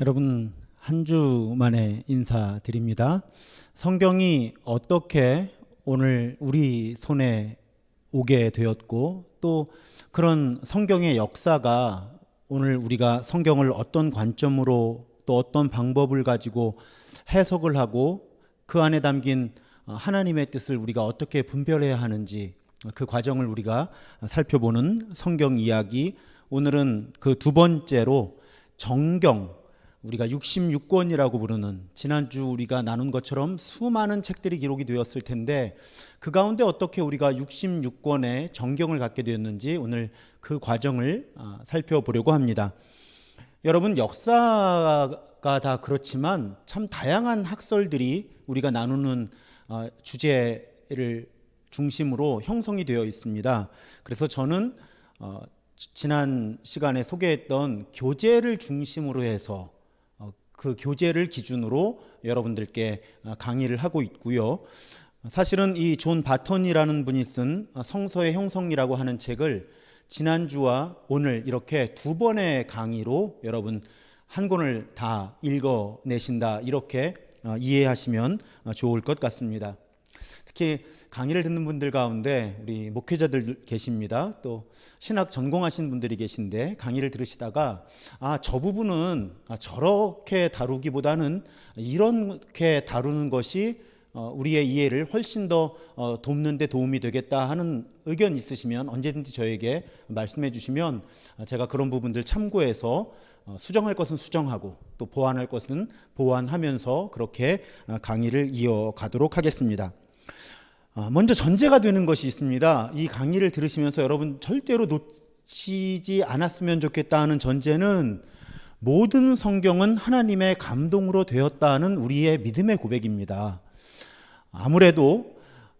여러분 한 주 만에 인사드립니다. 성경이 어떻게 오늘 우리 손에 오게 되었고 또 그런 성경의 역사가 오늘 우리가 성경을 어떤 관점으로 또 어떤 방법을 가지고 해석을 하고 그 안에 담긴 하나님의 뜻을 우리가 어떻게 분별해야 하는지 그 과정을 우리가 살펴보는 성경 이야기 오늘은 그 두 번째로 정경 우리가 66권이라고 부르는 지난주 우리가 나눈 것처럼 수많은 책들이 기록이 되었을 텐데 그 가운데 어떻게 우리가 66권의 정경을 갖게 되었는지 오늘 그 과정을 살펴보려고 합니다. 여러분 역사가 다 그렇지만 참 다양한 학설들이 우리가 나누는 주제를 중심으로 형성이 되어 있습니다. 그래서 저는 지난 시간에 소개했던 교재를 중심으로 해서 그 교재를 기준으로 여러분들께 강의를 하고 있고요. 사실은 이 존 바턴이라는 분이 쓴 성서의 형성이라고 하는 책을 지난주와 오늘 이렇게 두 번의 강의로 여러분 한 권을 다 읽어내신다 이렇게 이해하시면 좋을 것 같습니다. 특히 강의를 듣는 분들 가운데 우리 목회자들 계십니다. 또 신학 전공하신 분들이 계신데 강의를 들으시다가 아, 저 부분은 저렇게 다루기보다는 이렇게 다루는 것이 우리의 이해를 훨씬 더 돕는 데 도움이 되겠다 하는 의견 있으시면 언제든지 저에게 말씀해 주시면 제가 그런 부분들 참고해서 수정할 것은 수정하고 또 보완할 것은 보완하면서 그렇게 강의를 이어가도록 하겠습니다. 아, 먼저 전제가 되는 것이 있습니다. 이 강의를 들으시면서 여러분 절대로 놓치지 않았으면 좋겠다 하는 전제는 모든 성경은 하나님의 감동으로 되었다는 우리의 믿음의 고백입니다. 아무래도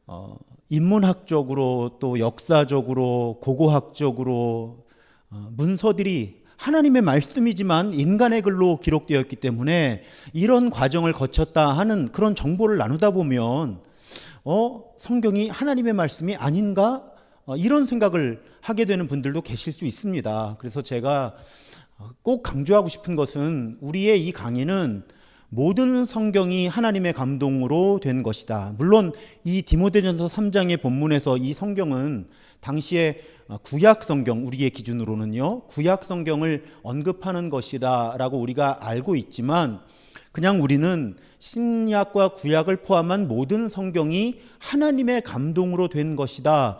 어, 인문학적으로 또 역사적으로 고고학적으로 어, 문서들이 하나님의 말씀이지만 인간의 글로 기록되었기 때문에 이런 과정을 거쳤다 하는 그런 정보를 나누다 보면 어, 성경이 하나님의 말씀이 아닌가? 어, 이런 생각을 하게 되는 분들도 계실 수 있습니다. 그래서 제가 어, 꼭 강조하고 싶은 것은 우리의 이 강의는 모든 성경이 하나님의 감동으로 된 것이다. 물론 이 디모데전서 3장의 본문에서 이 성경은 당시에 어, 구약 성경 우리의 기준으로는요. 구약 성경을 언급하는 것이다라고 우리가 알고 있지만 그냥 우리는 신약과 구약을 포함한 모든 성경이 하나님의 감동으로 된 것이다.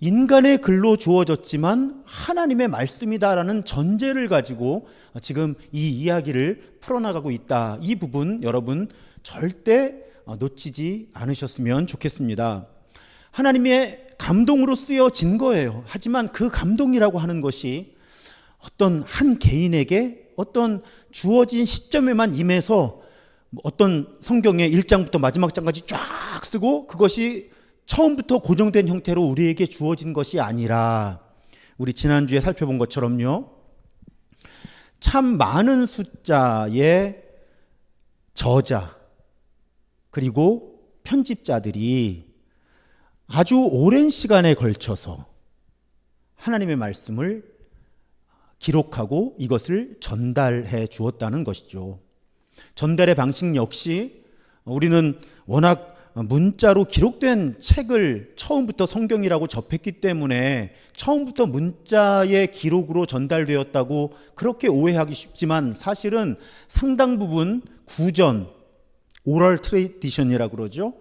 인간의 글로 주어졌지만 하나님의 말씀이다라는 전제를 가지고 지금 이 이야기를 풀어나가고 있다. 이 부분 여러분 절대 놓치지 않으셨으면 좋겠습니다. 하나님의 감동으로 쓰여진 거예요. 하지만 그 감동이라고 하는 것이 어떤 한 개인에게 어떤 주어진 시점에만 임해서 뭐 어떤 성경의 1장부터 마지막 장까지 쫙 쓰고 그것이 처음부터 고정된 형태로 우리에게 주어진 것이 아니라 우리 지난주에 살펴본 것처럼요. 참 많은 숫자의 저자 그리고 편집자들이 아주 오랜 시간에 걸쳐서 하나님의 말씀을 기록하고 이것을 전달해 주었다는 것이죠. 전달의 방식 역시 우리는 워낙 문자로 기록된 책을 처음부터 성경이라고 접했기 때문에 처음부터 문자의 기록으로 전달되었다고 그렇게 오해하기 쉽지만 사실은 상당 부분 구전, oral tradition이라고 그러죠.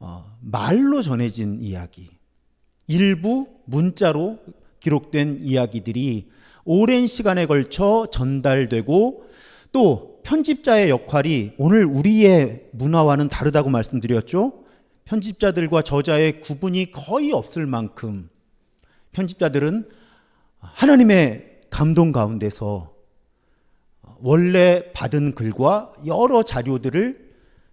어, 말로 전해진 이야기. 일부 문자로 기록된 이야기들이 오랜 시간에 걸쳐 전달되고 또 편집자의 역할이 오늘 우리의 문화와는 다르다고 말씀드렸죠. 편집자들과 저자의 구분이 거의 없을 만큼 편집자들은 하나님의 감동 가운데서 원래 받은 글과 여러 자료들을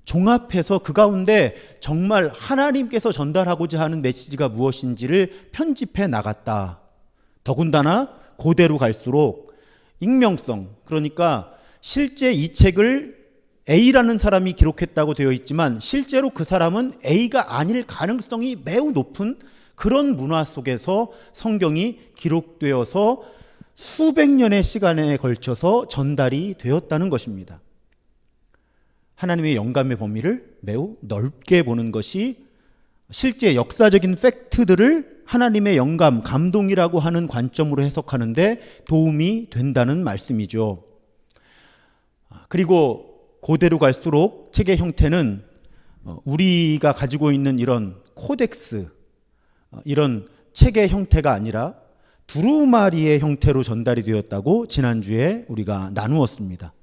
종합해서 그 가운데 정말 하나님께서 전달하고자 하는 메시지가 무엇인지를 편집해 나갔다. 더군다나 고대로 갈수록 익명성 그러니까 실제 이 책을 A라는 사람이 기록했다고 되어 있지만 실제로 그 사람은 A가 아닐 가능성이 매우 높은 그런 문화 속에서 성경이 기록되어서 수백 년의 시간에 걸쳐서 전달이 되었다는 것입니다. 하나님의 영감의 범위를 매우 넓게 보는 것이 실제 역사적인 팩트들을 하나님의 영감, 감동이라고 하는 관점으로 해석하는데 도움이 된다는 말씀이죠. 그리고 고대로 갈수록 책의 형태는 어, 우리가 가지고 있는 이런 코덱스, 어, 이런 책의 형태가 아니라 두루마리의 형태로 전달이 되었다고 지난주에 우리가 나누었습니다.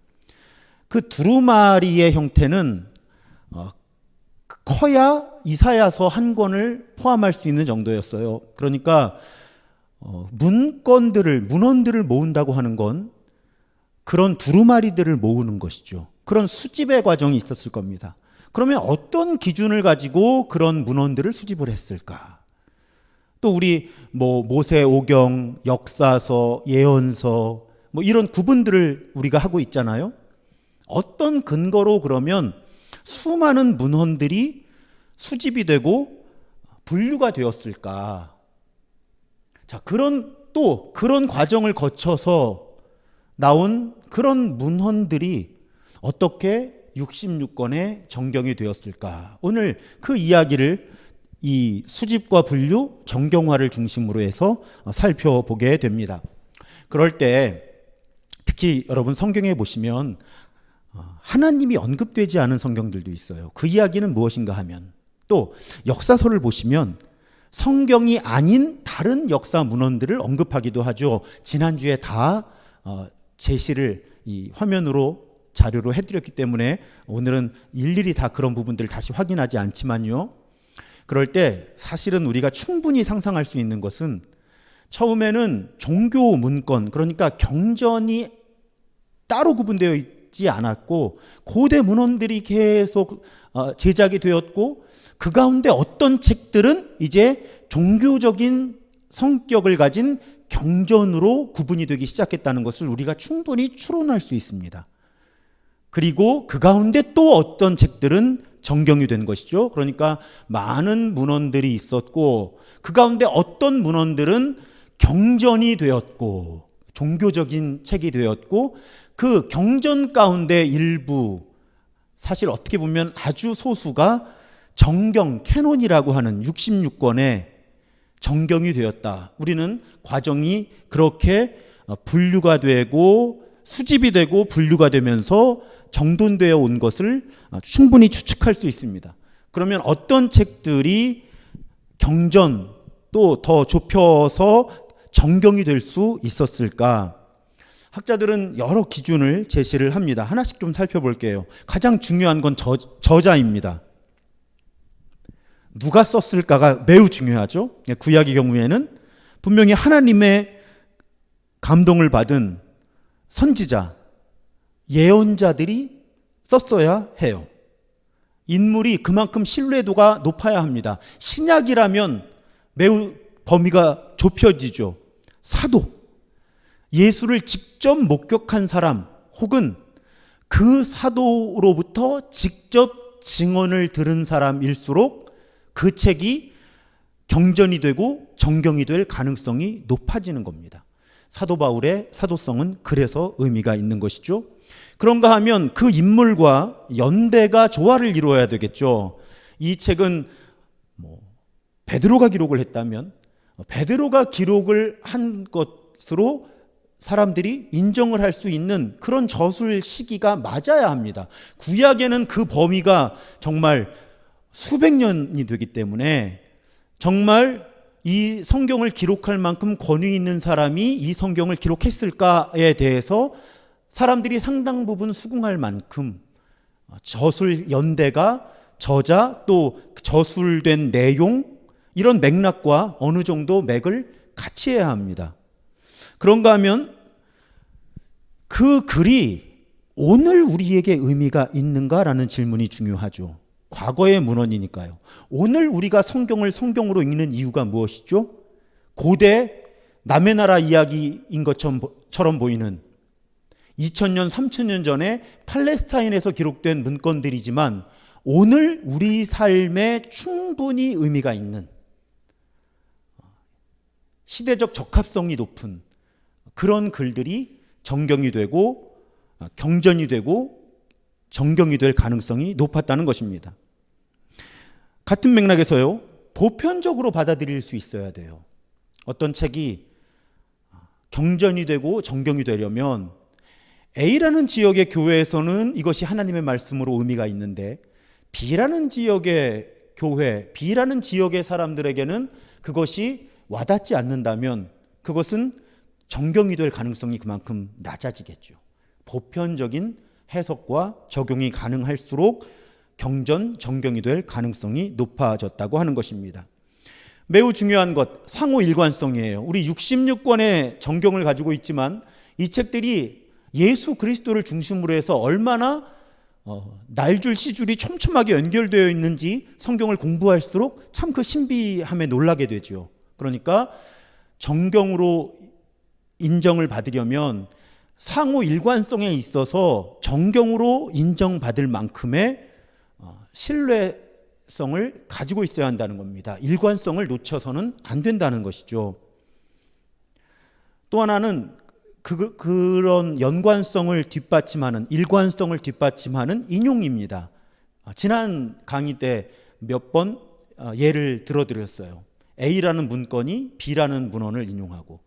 그 두루마리의 형태는 어, 커야 이사야서 한 권을 포함할 수 있는 정도였어요. 그러니까 어, 문건들을 문헌들을 모은다고 하는 건 그런 두루마리들을 모으는 것이죠. 그런 수집의 과정이 있었을 겁니다. 그러면 어떤 기준을 가지고 그런 문헌들을 수집을 했을까? 또 우리 뭐 모세오경, 역사서, 예언서 뭐 이런 구분들을 우리가 하고 있잖아요. 어떤 근거로 그러면 수많은 문헌들이 수집이 되고 분류가 되었을까? 자, 그런 또 그런 과정을 거쳐서 나온 그런 문헌들이 어떻게 66권의 정경이 되었을까? 오늘 그 이야기를 이 수집과 분류, 정경화를 중심으로 해서 살펴보게 됩니다. 그럴 때 특히 여러분 성경에 보시면 하나님이 언급되지 않은 성경들도 있어요. 그 이야기는 무엇인가 하면 또 역사서를 보시면 성경이 아닌 다른 역사 문헌들을 언급하기도 하죠. 지난주에 다 어, 제시를 이 화면으로 자료로 해드렸기 때문에 오늘은 일일이 다 그런 부분들을 다시 확인하지 않지만요. 그럴 때 사실은 우리가 충분히 상상할 수 있는 것은 처음에는 종교 문건 그러니까 경전이 따로 구분되어 있 지 않았고 고대 문헌들이 계속 어, 제작이 되었고 그 가운데 어떤 책들은 이제 종교적인 성격을 가진 경전으로 구분이 되기 시작했다는 것을 우리가 충분히 추론할 수 있습니다. 그리고 그 가운데 또 어떤 책들은 정경이 된 것이죠. 그러니까 많은 문헌들이 있었고 그 가운데 어떤 문헌들은 경전이 되었고 종교적인 책이 되었고 그 경전 가운데 일부 사실 어떻게 보면 아주 소수가 정경 canon이라고 하는 66권의 정경이 되었다. 우리는 과정이 그렇게 분류가 되고 수집이 되고 분류가 되면서 정돈되어 온 것을 충분히 추측할 수 있습니다. 그러면 어떤 책들이 경전 또 더 좁혀서 정경이 될 수 있었을까? 학자들은 여러 기준을 제시를 합니다. 하나씩 좀 살펴볼게요. 가장 중요한 건 저, 저자입니다. 누가 썼을까가 매우 중요하죠. 구약의 경우에는 분명히 하나님의 감동을 받은 선지자, 예언자들이 썼어야 해요. 인물이 그만큼 신뢰도가 높아야 합니다. 신약이라면 매우 범위가 좁혀지죠. 사도, 예수를 직접 목격한 사람 혹은 그 사도로부터 직접 증언을 들은 사람일수록 그 책이 경전이 되고 정경이 될 가능성이 높아지는 겁니다. 사도 바울의 사도성은 그래서 의미가 있는 것이죠. 그런가 하면 그 인물과 연대가 조화를 이루어야 되겠죠. 이 책은 뭐 베드로가 기록을 했다면 베드로가 기록을 한 것으로 사람들이 인정을 할 수 있는 그런 저술 시기가 맞아야 합니다. 구약에는 그 범위가 정말 수백 년이 되기 때문에 정말 이 성경을 기록할 만큼 권위 있는 사람이 이 성경을 기록했을까에 대해서 사람들이 상당 부분 수긍할 만큼 저술 연대가 저자 또 저술된 내용 이런 맥락과 어느 정도 맥을 같이 해야 합니다. 그런가 하면 그 글이 오늘 우리에게 의미가 있는가라는 질문이 중요하죠. 과거의 문헌이니까요. 오늘 우리가 성경을 성경으로 읽는 이유가 무엇이죠? 고대 남의 나라 이야기인 것처럼 보이는 2000년, 3000년 전에 팔레스타인에서 기록된 문건들이지만 오늘 우리 삶에 충분히 의미가 있는 시대적 적합성이 높은 그런 글들이 정경이 되고 어, 경전이 되고 정경이 될 가능성이 높았다는 것입니다. 같은 맥락에서요. 보편적으로 받아들일 수 있어야 돼요. 어떤 책이 경전이 되고 정경이 되려면 A라는 지역의 교회에서는 이것이 하나님의 말씀으로 의미가 있는데 B라는 지역의 교회, B라는 지역의 사람들에게는 그것이 와닿지 않는다면 그것은 정경이 될 가능성이 그만큼 낮아지겠죠. 보편적인 해석과 적용이 가능할수록 경전, 정경이 될 가능성이 높아졌다고 하는 것입니다. 매우 중요한 것, 상호 일관성이에요. 우리 66권의 정경을 가지고 있지만 이 책들이 예수 그리스도를 중심으로 해서 얼마나 어, 날줄 시줄이 촘촘하게 연결되어 있는지 성경을 공부할수록 참 그 신비함에 놀라게 되죠. 그러니까 정경으로 인정을 받으려면 상호 일관성에 있어서 정경으로 인정받을 만큼의 어, 신뢰성을 가지고 있어야 한다는 겁니다. 일관성을 놓쳐서는 안 된다는 것이죠. 또 하나는 그, 그런 연관성을 뒷받침하는 일관성을 뒷받침하는 인용입니다. 아, 지난 강의 때 몇번 어, 예를 들어드렸어요. A라는 문건이 B라는 문헌을 인용하고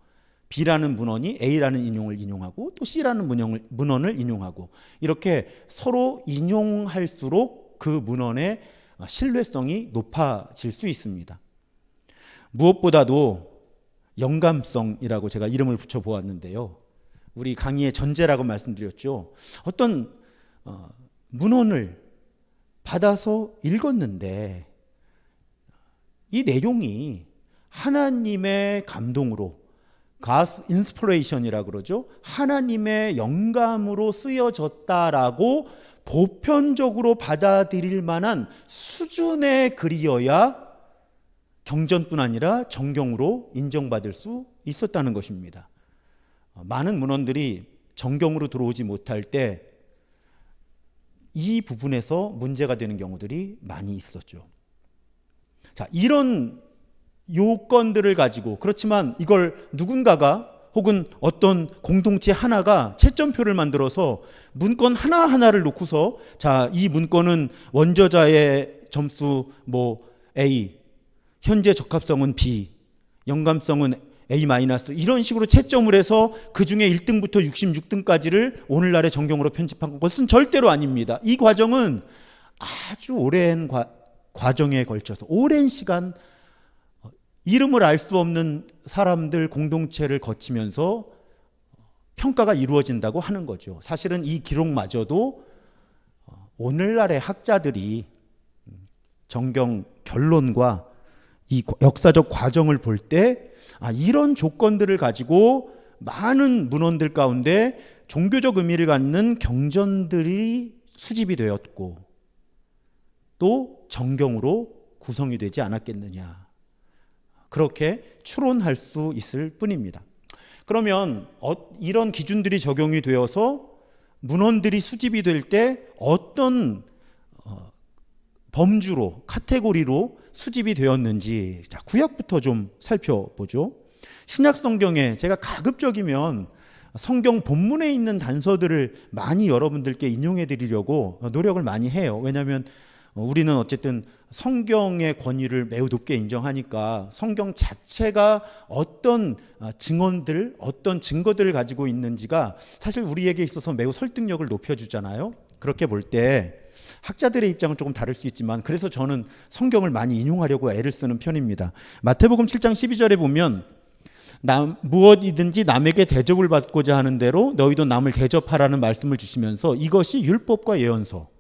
B라는 문헌이 A라는 인용을 인용하고 또 C라는 문헌을, 문헌을 인용하고 이렇게 서로 인용할수록 그 문헌의 신뢰성이 높아질 수 있습니다. 무엇보다도 영감성이라고 제가 이름을 붙여 보았는데요. 우리 강의의 전제라고 말씀드렸죠. 어떤 어, 문헌을 받아서 읽었는데 이 내용이 하나님의 감동으로 God's inspiration이라 그러죠. 하나님의 영감으로 쓰여졌다라고 보편적으로 받아들일 만한 수준의 글이어야 경전뿐 아니라 정경으로 인정받을 수 있었다는 것입니다. 많은 문헌들이 정경으로 들어오지 못할 때 이 부분에서 문제가 되는 경우들이 많이 있었죠. 자, 이런 요건들을 가지고 그렇지만 이걸 누군가가 혹은 어떤 공동체 하나가 채점표를 만들어서 문건 하나하나를 놓고서 자, 이 문건은 원저자의 점수 뭐 A, 현재 적합성은 B, 영감성은 A- 이런 식으로 채점을 해서 그 중에 1등부터 66등까지를 오늘날의 정경으로 편집한 것은 절대로 아닙니다. 이 과정은 아주 오랜 과, 과정에 걸쳐서 오랜 시간 어, 이름을 알 수 없는 사람들 공동체를 거치면서 평가가 이루어진다고 하는 거죠. 사실은 이 기록마저도 어, 오늘날의 학자들이 음, 정경 결론과 이 역사적 과정을 볼 때 아, 이런 조건들을 가지고 많은 문헌들 가운데 종교적 의미를 갖는 경전들이 수집이 되었고 또 정경으로 구성이 되지 않았겠느냐. 그렇게 추론할 수 있을 뿐입니다. 그러면 어, 이런 기준들이 적용이 되어서 문헌들이 수집이 될 때 어떤 어, 범주로 카테고리로 수집이 되었는지 자, 구약부터 좀 살펴보죠. 신약 성경에 제가 가급적이면 성경 본문에 있는 단서들을 많이 여러분들께 인용해 드리려고 노력을 많이 해요. 왜냐하면 우리는 어쨌든 성경의 권위를 매우 높게 인정하니까 성경 자체가 어떤 증언들, 어떤 증거들을 가지고 있는지가 사실 우리에게 있어서 매우 설득력을 높여주잖아요. 그렇게 볼 때 학자들의 입장은 조금 다를 수 있지만 그래서 저는 성경을 많이 인용하려고 애를 쓰는 편입니다. 마태복음 7장 12절에 보면 남, 무엇이든지 남에게 대접을 받고자 하는 대로 너희도 남을 대접하라는 말씀을 주시면서 이것이 율법과 예언서.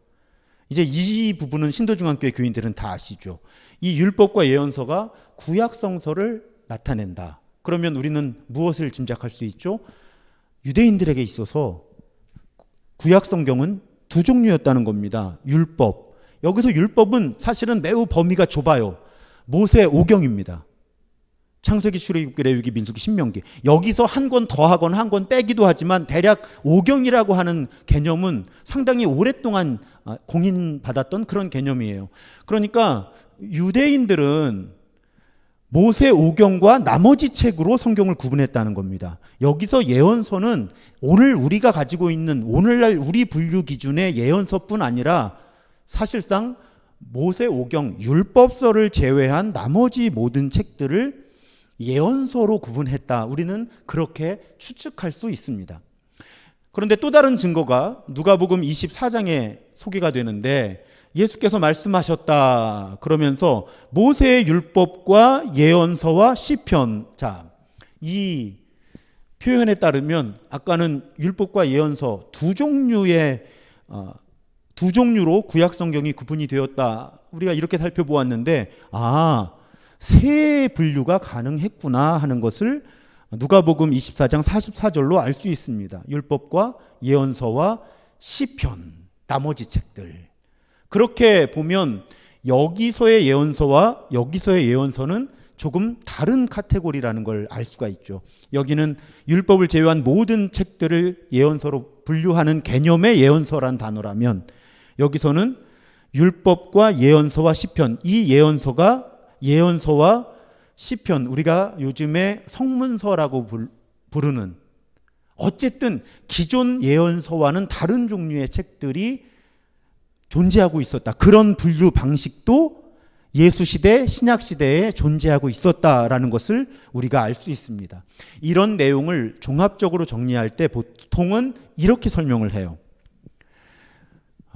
이제 이 부분은 신도중앙교회 교인들은 다 아시죠. 이 율법과 예언서가 구약성서를 나타낸다. 그러면 우리는 무엇을 짐작할 수 있죠? 유대인들에게 있어서 구약성경은 두 종류였다는 겁니다. 율법. 여기서 율법은 사실은 매우 범위가 좁아요. 모세 오경입니다. 창세기, 출애굽기, 레위기, 민수기, 신명기. 여기서 한 권 더하거나 한 권 빼기도 하지만 대략 오경이라고 하는 개념은 상당히 오랫동안 아, 공인받았던 그런 개념이에요. 그러니까 유대인들은 모세 오경과 나머지 책으로 성경을 구분했다는 겁니다. 여기서 예언서는 오늘 우리가 가지고 있는 오늘날 우리 분류 기준의 예언서뿐 아니라 사실상 모세 오경 율법서를 제외한 나머지 모든 책들을 예언서로 구분했다. 우리는 그렇게 추측할 수 있습니다. 그런데 또 다른 증거가 누가복음 24장에 소개가 되는데 예수께서 말씀하셨다 그러면서 모세의 율법과 예언서와 시편 자, 이 표현에 따르면 아까는 율법과 예언서 두 종류의 어, 두 종류로 구약 성경이 구분이 되었다. 우리가 이렇게 살펴보았는데 아, 세 분류가 가능했구나 하는 것을 누가복음 24장 44절로 알 수 있습니다. 율법과 예언서와 시편 나머지 책들. 그렇게 보면 여기서의 예언서와 여기서의 예언서는 조금 다른 카테고리라는 걸 알 수가 있죠. 여기는 율법을 제외한 모든 책들을 예언서로 분류하는 개념의 예언서란 단어라면 여기서는 율법과 예언서와 시편 이 예언서가 예언서와 시편 우리가 요즘에 성문서라고 부르는 어쨌든 기존 예언서와는 다른 종류의 책들이 존재하고 있었다. 그런 분류 방식도 예수 시대, 신약 시대에 존재하고 있었다라는 것을 우리가 알 수 있습니다. 이런 내용을 종합적으로 정리할 때 보통은 이렇게 설명을 해요.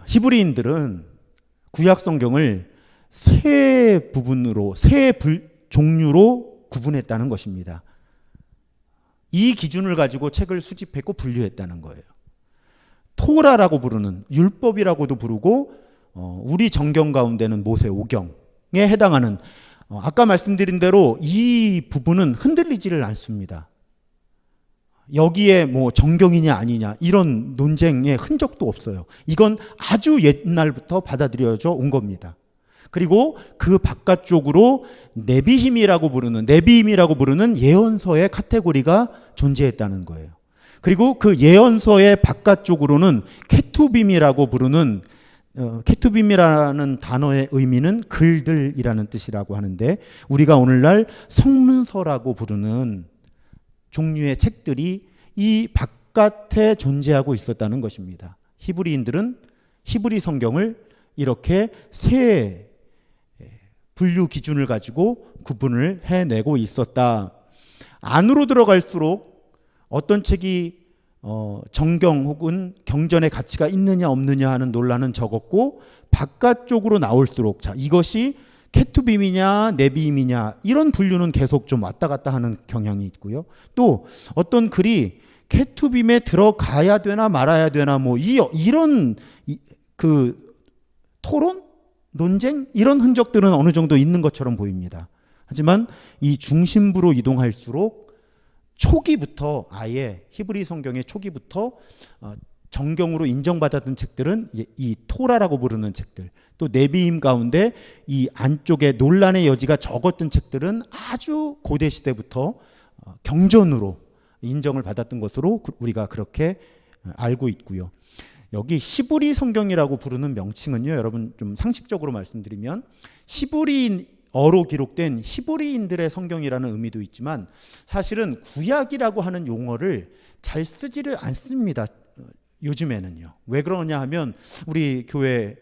히브리인들은 구약 성경을 세 부분으로 세 불, 종류로 구분했다는 것입니다. 이 기준을 가지고 책을 수집했고 분류했다는 거예요. 토라라고 부르는 율법이라고도 부르고 어, 우리 정경 가운데는 모세 오경에 해당하는 어, 아까 말씀드린 대로 이 부분은 흔들리지를 않습니다. 여기에 뭐 정경이냐 아니냐 이런 논쟁의 흔적도 없어요. 이건 아주 옛날부터 받아들여져 온 겁니다. 그리고 그 바깥쪽으로 네비힘이라고 부르는 네비힘이라고 부르는 예언서의 카테고리가 존재했다는 거예요. 그리고 그 예언서의 바깥쪽으로는 케투빔이라고 부르는 어, 케투빔이라는 단어의 의미는 글들이라는 뜻이라고 하는데 우리가 오늘날 성문서라고 부르는 종류의 책들이 이 바깥에 존재하고 있었다는 것입니다. 히브리인들은 히브리 성경을 이렇게 세 분류 기준을 가지고 구분을 해내고 있었다. 안으로 들어갈수록 어떤 책이 어, 정경 혹은 경전의 가치가 있느냐 없느냐 하는 논란은 적었고 바깥쪽으로 나올수록 자 이것이 케투빔이냐 네비임이냐 이런 분류는 계속 좀 왔다 갔다 하는 경향이 있고요. 또 어떤 글이 케투빔에 들어가야 되나 말아야 되나 뭐 이, 이런 이, 그 토론 논쟁 이런 흔적들은 어느 정도 있는 것처럼 보입니다. 하지만 이 중심부로 이동할수록 초기부터 아예 히브리 성경의 초기부터 어, 정경으로 인정받았던 책들은 이 토라라고 부르는 책들 또 네비임 가운데 이 안쪽에 논란의 여지가 적었던 책들은 아주 고대 시대부터 어, 경전으로 인정을 받았던 것으로 우리가 그렇게 어, 알고 있고요. 여기 히브리 성경이라고 부르는 명칭은요, 여러분 좀 상식적으로 말씀드리면 히브리어로 기록된 히브리인들의 성경이라는 의미도 있지만 사실은 구약이라고 하는 용어를 잘 쓰지를 않습니다. 요즘에는요. 왜 그러냐 하면 우리 교회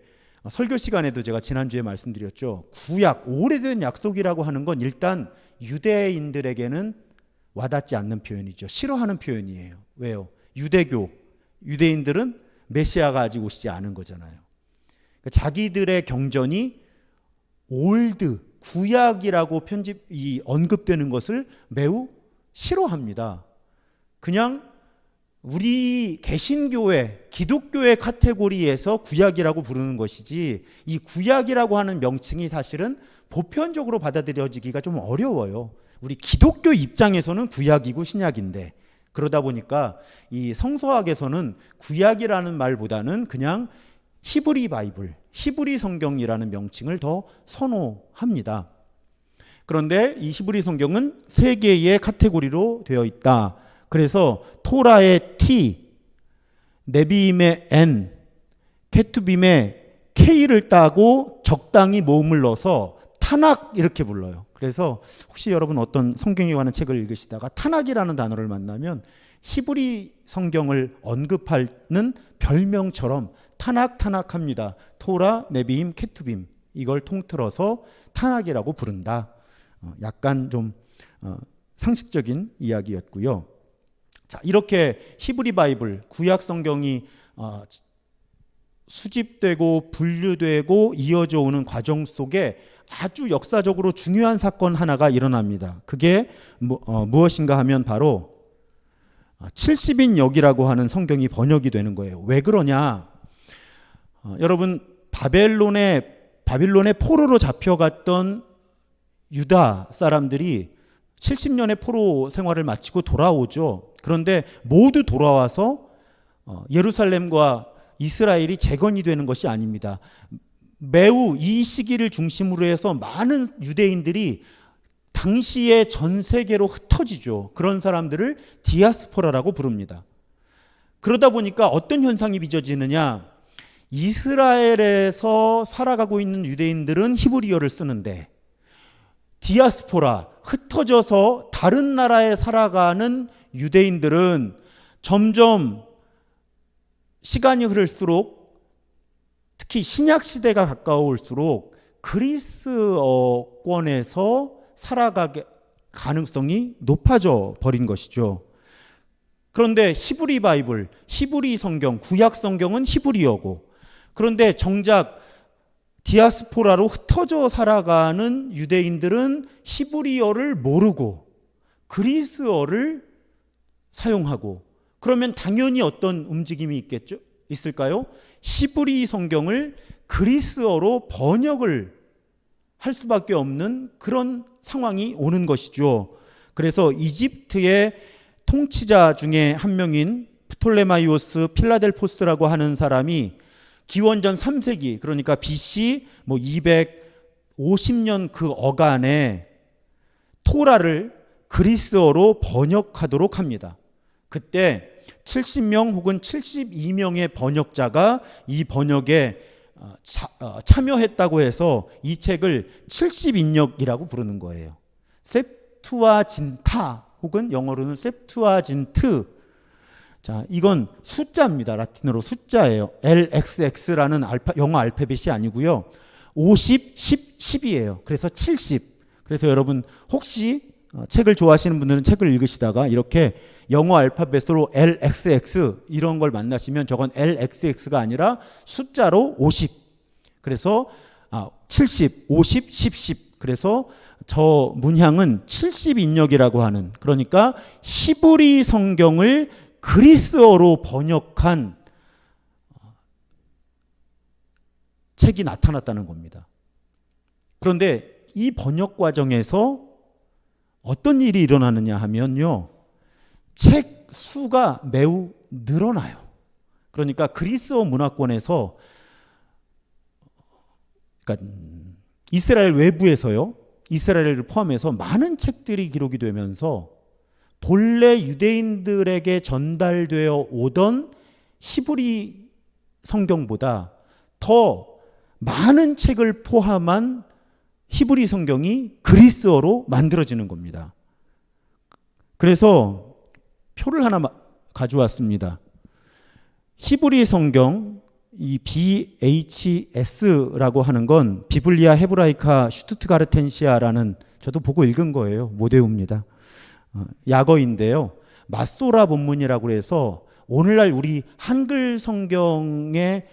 설교 시간에도 제가 지난주에 말씀드렸죠. 구약, 오래된 약속이라고 하는 건 일단 유대인들에게는 와닿지 않는 표현이죠. 싫어하는 표현이에요. 왜요? 유대교, 유대인들은 메시아가 아직 오시지 않은 거잖아요. 그러니까 자기들의 경전이 old 구약이라고 편집 이 언급되는 것을 매우 싫어합니다. 그냥 우리 개신교회, 기독교의 카테고리에서 구약이라고 부르는 것이지 이 구약이라고 하는 명칭이 사실은 보편적으로 받아들여지기가 좀 어려워요. 우리 기독교 입장에서는 구약이고 신약인데 그러다 보니까 이 성서학에서는 구약이라는 말보다는 그냥 히브리 바이블, 히브리 성경이라는 명칭을 더 선호합니다. 그런데 이 히브리 성경은 세 개의 카테고리로 되어 있다. 그래서 토라의 T, 네비임의 N, 케투빔의 K를 따고 적당히 모음을 넣어서 타낙 이렇게 불러요. 그래서 혹시 여러분 어떤 성경에 관한 책을 읽으시다가 타낙이라는 단어를 만나면 히브리 성경을 언급하는 별명처럼 타낙 타낙합니다. 토라, 네비임, 케투빔 이걸 통틀어서 타낙이라고 부른다. 어, 약간 좀 어, 상식적인 이야기였고요. 자 이렇게 히브리 바이블 구약 성경이 어, 수집되고 분류되고 이어져 오는 과정 속에 아주 역사적으로 중요한 사건 하나가 일어납니다. 그게 무, 어, 무엇인가 하면 바로 70인 역이라고 하는 성경이 번역이 되는 거예요. 왜 그러냐? 어, 여러분 바벨론의 바빌론의 포로로 잡혀갔던 유다 사람들이 70년의 포로 생활을 마치고 돌아오죠. 그런데 모두 돌아와서 어, 예루살렘과 이스라엘이 재건이 되는 것이 아닙니다. 매우 이 시기를 중심으로 해서 많은 유대인들이 당시에 전 세계로 흩어지죠. 그런 사람들을 디아스포라라고 부릅니다. 그러다 보니까 어떤 현상이 빚어지느냐? 이스라엘에서 살아가고 있는 유대인들은 히브리어를 쓰는데 디아스포라 흩어져서 다른 나라에 살아가는 유대인들은 점점 시간이 흐를수록 특히 신약 시대가 가까울수록 그리스어권에서 살아가게 가능성이 높아져 버린 것이죠. 그런데 히브리 바이블, 히브리 성경, 구약 성경은 히브리어고 그런데 정작 디아스포라로 흩어져 살아가는 유대인들은 히브리어를 모르고 그리스어를 사용하고 그러면 당연히 어떤 움직임이 있겠죠? 있을까요? 히브리 성경을 그리스어로 번역을 할 수밖에 없는 그런 상황이 오는 것이죠. 그래서 이집트의 통치자 중에 한 명인 프톨레마이오스 필라델포스라고 하는 사람이 기원전 3세기 그러니까 BC 뭐 250년 그 어간에 토라를 그리스어로 번역하도록 합니다. 그때 70명 혹은 72명의 번역자가 이 번역에 어, 어, 참여했다고 해서 이 책을 70인역이라고 부르는 거예요. 셉투아진타 혹은 영어로는 셉투아진트. 자, 이건 숫자입니다. 라틴어로 숫자예요. LXX라는 알파, 영어 알파벳이 아니고요. 50, 10, 10이에요. 그래서 70. 그래서 여러분 혹시 어, 책을 좋아하시는 분들은 책을 읽으시다가 이렇게 영어 알파벳으로 LXX 이런 걸 만나시면 저건 LXX가 아니라 숫자로 50. 그래서 아, 70, 50, 10, 10. 그래서 저 문향은 70인역이라고 하는 그러니까 히브리 성경을 그리스어로 번역한 어, 책이 나타났다는 겁니다. 그런데 이 번역 과정에서 어떤 일이 일어나느냐 하면요. 책 수가 매우 늘어나요. 그러니까 그리스어 문화권에서 그러니까 이스라엘 외부에서요. 이스라엘을 포함해서 많은 책들이 기록이 되면서 본래 유대인들에게 전달되어 오던 히브리 성경보다 더 많은 책을 포함한 히브리 성경이 그리스어로 만들어지는 겁니다. 그래서 표를 하나 가져왔습니다. 히브리 성경 이 BHS라고 하는 건 Biblia Hebraica Stuttgartensia라는 저도 보고 읽은 거예요. 모데우입니다. 어, 약어인데요. 마소라 본문이라고 해서 오늘날 우리 한글 성경의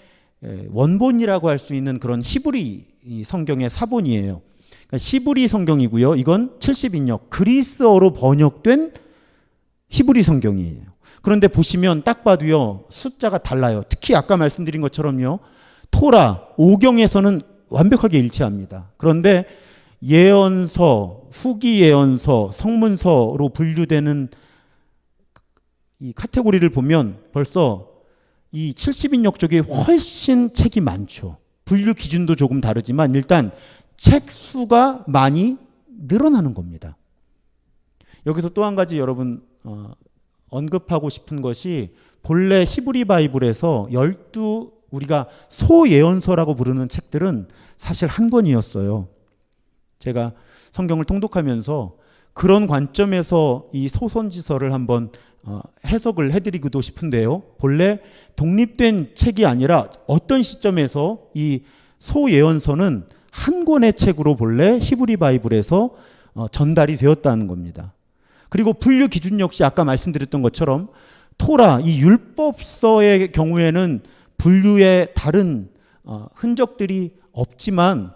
원본이라고 할 수 있는 그런 히브리 성경의 사본이에요. 그러니까 히브리 성경이고요. 이건 70인역 그리스어로 번역된 히브리 성경이에요. 그런데 보시면 딱 봐도요. 숫자가 달라요. 특히 아까 말씀드린 것처럼요. 토라 오경에서는 완벽하게 일치합니다. 그런데 예언서, 후기 예언서, 성문서로 분류되는 이 카테고리를 보면 벌써 이 70인역 쪽에 훨씬 책이 많죠. 분류 기준도 조금 다르지만 일단 책 수가 많이 늘어나는 겁니다. 여기서 또 한 가지 여러분 어, 언급하고 싶은 것이 본래 히브리 바이블에서 열두 우리가 소예언서라고 부르는 책들은 사실 한 권이었어요. 제가 성경을 통독하면서 그런 관점에서 이 소선지서를 한번 어, 해석을 해드리기도 싶은데요. 본래 독립된 책이 아니라 어떤 시점에서 이 소예언서는 한 권의 책으로 본래 히브리 바이블에서 어, 전달이 되었다는 겁니다. 그리고 분류 기준 역시 아까 말씀드렸던 것처럼 토라 이 율법서의 경우에는 분류의 다른 어, 흔적들이 없지만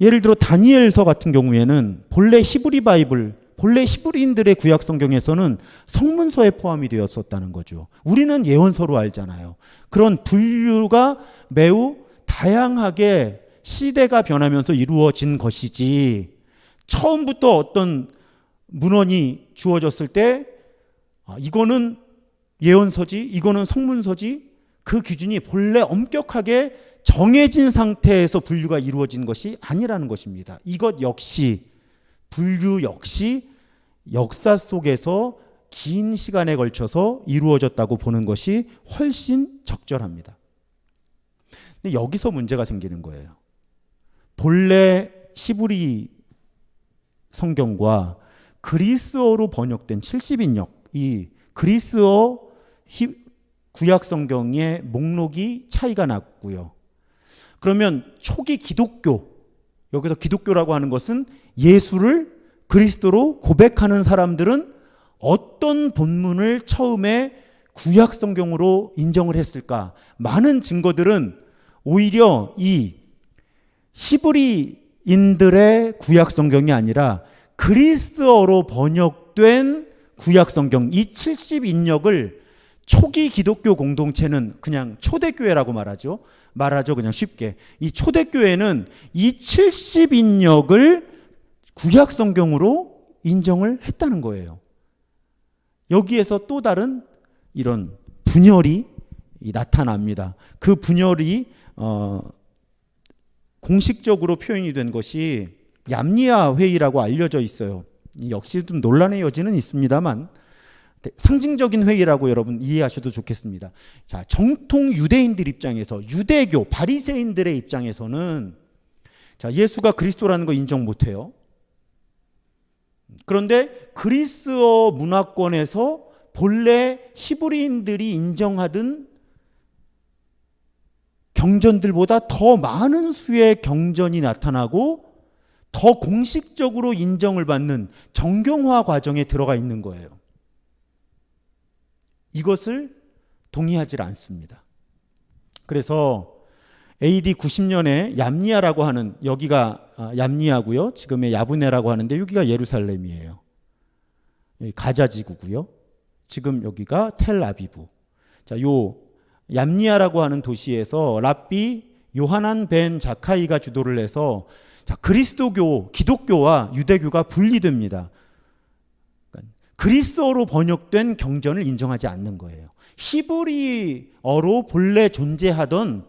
예를 들어 다니엘서 같은 경우에는 본래 히브리 바이블 본래 히브리인들의 구약 성경에서는 성문서에 포함이 되었었다는 거죠. 우리는 예언서로 알잖아요. 그런 분류가 매우 다양하게 시대가 변하면서 이루어진 것이지 처음부터 어떤 문헌이 주어졌을 때 아, 이거는 예언서지 이거는 성문서지 그 기준이 본래 엄격하게 정해진 상태에서 분류가 이루어진 것이 아니라는 것입니다. 이것 역시 분류 역시 역사 속에서 긴 시간에 걸쳐서 이루어졌다고 보는 것이 훨씬 적절합니다. 근데 여기서 문제가 생기는 거예요. 본래 히브리 성경과 그리스어로 번역된 70인역 이 그리스어 구약 성경의 목록이 차이가 났고요. 그러면 초기 기독교 여기서 기독교라고 하는 것은 예수를 그리스도로 고백하는 사람들은 어떤 본문을 처음에 구약 성경으로 인정을 했을까? 많은 증거들은 오히려 이 히브리인들의 구약 성경이 아니라 그리스어로 번역된 구약 성경 이 70인역을 초기 기독교 공동체는 그냥 초대교회라고 말하죠. 말하죠. 그냥 쉽게. 이 초대교회는 이 70인역을 구약 성경으로 인정을 했다는 거예요. 여기에서 또 다른 이런 분열이 나타납니다. 그 분열이 어 공식적으로 표현이 된 것이 얌니아 회의라고 알려져 있어요. 역시 좀 논란의 여지는 있습니다만 상징적인 회의라고 여러분 이해하셔도 좋겠습니다. 자, 정통 유대인들 입장에서 유대교 바리새인들의 입장에서는 자, 예수가 그리스도라는 거 인정 못 해요. 그런데 그리스어 문화권에서 본래 히브리인들이 인정하던 경전들보다 더 많은 수의 경전이 나타나고 더 공식적으로 인정을 받는 정경화 과정에 들어가 있는 거예요. 이것을 동의하지 않습니다. 그래서 AD 90년에 얌니아라고 하는 여기가 아, 얌니아고요. 지금의 야브네라고 하는데 여기가 예루살렘이에요. 가자 지구고요. 지금 여기가 텔아비브. 자, 요 얌니아라고 하는 도시에서 랍비 요하난 벤 자카이가 주도를 해서 자, 그리스도교, 기독교와 유대교가 분리됩니다. 그리스어로 번역된 경전을 인정하지 않는 거예요. 히브리어로 본래 존재하던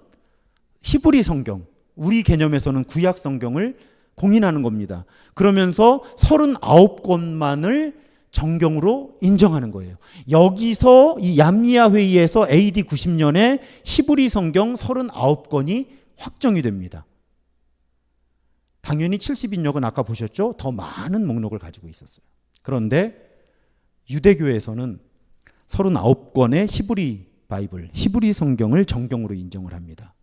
히브리 성경, 우리 개념에서는 구약 성경을 공인하는 겁니다. 그러면서 39권만을 정경으로 인정하는 거예요. 여기서 이 얌리아 회의에서 AD 90년에 히브리 성경 39권이 확정이 됩니다. 당연히 70인역은 아까 보셨죠? 더 많은 목록을 가지고 있었어요. 그런데 유대교에서는 39권의 히브리 바이블, 히브리 성경을 정경으로 인정을 합니다.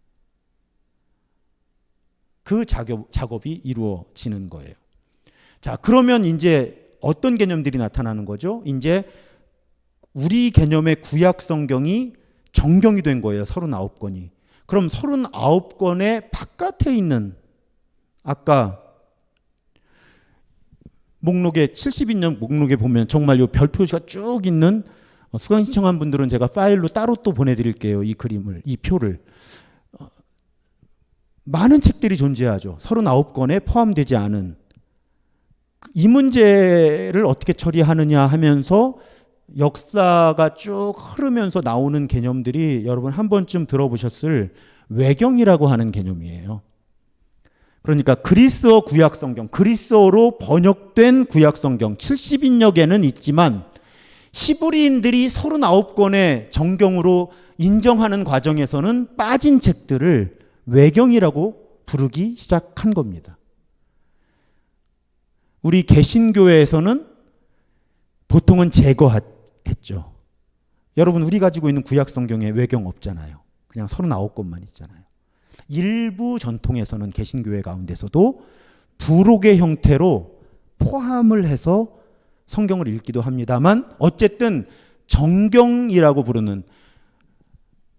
그 작업, 작업이 이루어지는 거예요. 자, 그러면 이제 어떤 개념들이 나타나는 거죠? 이제 우리 개념의 구약 성경이 정경이 된 거예요. 39권이. 그럼 39권의 바깥에 있는 아까 목록에 70인년 목록에 보면 정말 요 별표가 쭉 있는 어, 수강 신청한 분들은 제가 파일로 따로 또 보내드릴게요. 이 그림을, 이 표를. 어, 많은 책들이 존재하죠. 39권에 포함되지 않은. 이 문제를 어떻게 처리하느냐 하면서 역사가 쭉 흐르면서 나오는 개념들이 여러분 한 번쯤 들어보셨을 외경이라고 하는 개념이에요. 그러니까 그리스어 구약 성경, 그리스어로 번역된 구약 성경 70인역에는 있지만 히브리인들이 39권의 정경으로 인정하는 과정에서는 빠진 책들을 외경이라고 부르기 시작한 겁니다. 우리 개신교회에서는 보통은 제거했죠. 여러분 우리 가지고 있는 구약 성경에 외경 없잖아요. 그냥 39권만 있잖아요. 일부 전통에서는 개신교회 가운데서도 부록의 형태로 포함을 해서 성경을 읽기도 합니다만 어쨌든 정경이라고 부르는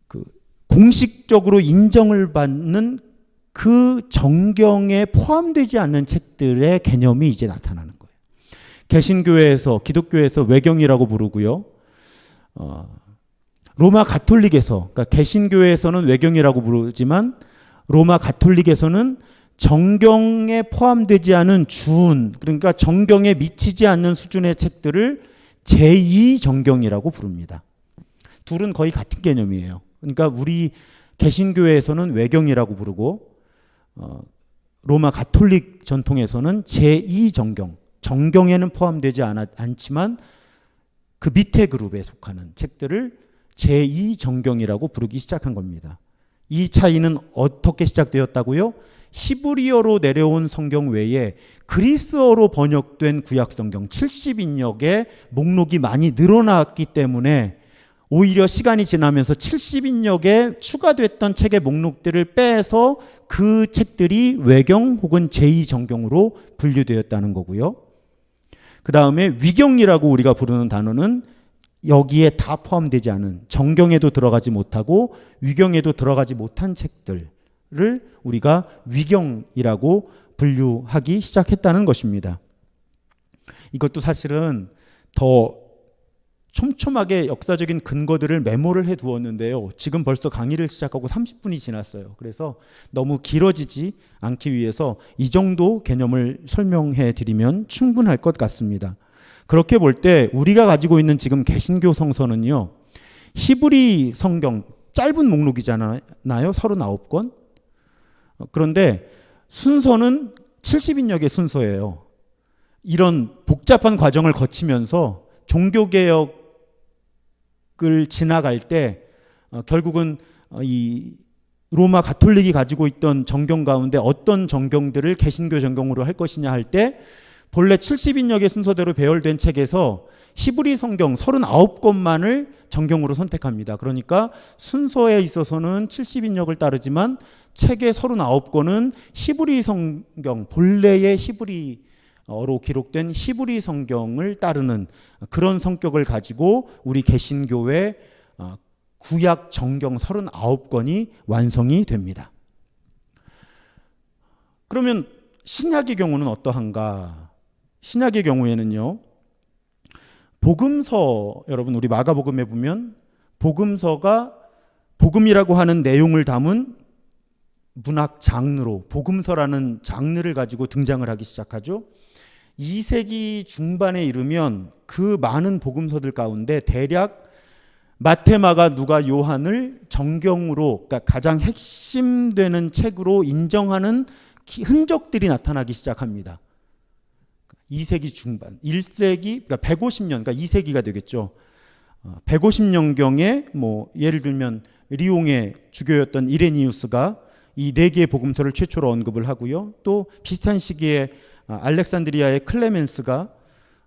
그 공식 적으로 인정을 받는 그 정경에 포함되지 않는 책들의 개념이 이제 나타나는 거예요. 개신교회에서 기독교에서 외경이라고 부르고요. 어, 로마 가톨릭에서 그러니까 개신교회에서는 외경이라고 부르지만 로마 가톨릭에서는 정경에 포함되지 않은 준 그러니까 정경에 미치지 않는 수준의 책들을 제2 정경이라고 부릅니다. 둘은 거의 같은 개념이에요. 그러니까 우리 개신교회에서는 외경이라고 부르고 어, 로마 가톨릭 전통에서는 제2 정경 정경에는 포함되지 않았, 않지만 그 밑에 그룹에 속하는 책들을 제2 정경이라고 부르기 시작한 겁니다. 이 차이는 어떻게 시작되었다고요? 히브리어로 내려온 성경 외에 그리스어로 번역된 구약 성경 70인역의 목록이 많이 늘어났기 때문에 오히려 시간이 지나면서 70인역에 추가됐던 책의 목록들을 빼서 그 책들이 외경 혹은 제2정경으로 분류되었다는 거고요. 그 다음에 위경이라고 우리가 부르는 단어는 여기에 다 포함되지 않은 정경에도 들어가지 못하고 위경에도 들어가지 못한 책들을 우리가 위경이라고 분류하기 시작했다는 것입니다. 이것도 사실은 더 촘촘하게 역사적인 근거들을 메모를 해 두었는데요. 지금 벌써 강의를 시작하고 30분이 지났어요. 그래서 너무 길어지지 않기 위해서 이 정도 개념을 설명해 드리면 충분할 것 같습니다. 그렇게 볼 때 우리가 가지고 있는 지금 개신교 성서는요. 히브리 성경 짧은 목록이잖아요. 39권. 그런데 순서는 70인역의 순서예요. 이런 복잡한 과정을 거치면서 종교개혁 을 지나갈 때 어, 결국은 어, 이 로마 가톨릭이 가지고 있던 정경 가운데 어떤 정경들을 개신교 정경으로 할 것이냐 할 때 본래 70인역의 순서대로 배열된 책에서 히브리 성경 39권만을 정경으로 선택합니다. 그러니까 순서에 있어서는 70인역을 따르지만 책의 39권은 히브리 성경, 본래의 히브리어 로 기록된 히브리 성경을 따르는 그런 성격을 가지고 우리 개신교회 어, 구약 정경 39권이 완성이 됩니다. 그러면 신약의 경우는 어떠한가? 신약의 경우에는요. 복음서 여러분 우리 마가복음에 보면 복음서가 복음이라고 하는 내용을 담은 문학 장르로 복음서라는 장르를 가지고 등장을 하기 시작하죠. 2세기 중반에 이르면 그 많은 복음서들 가운데 대략 마테마가 누가 요한을 정경으로 그러니까 가장 핵심되는 책으로 인정하는 흔적들이 나타나기 시작합니다. 2세기 중반, 1세기, 그러니까 150년, 그러니까 2세기가 되겠죠. 150년경에 어, 뭐 예를 들면 리옹의 주교였던 이레니우스가 이 네 개의 복음서를 최초로 언급을 하고요. 또 비슷한 시기에 아, 알렉산드리아의 클레멘스가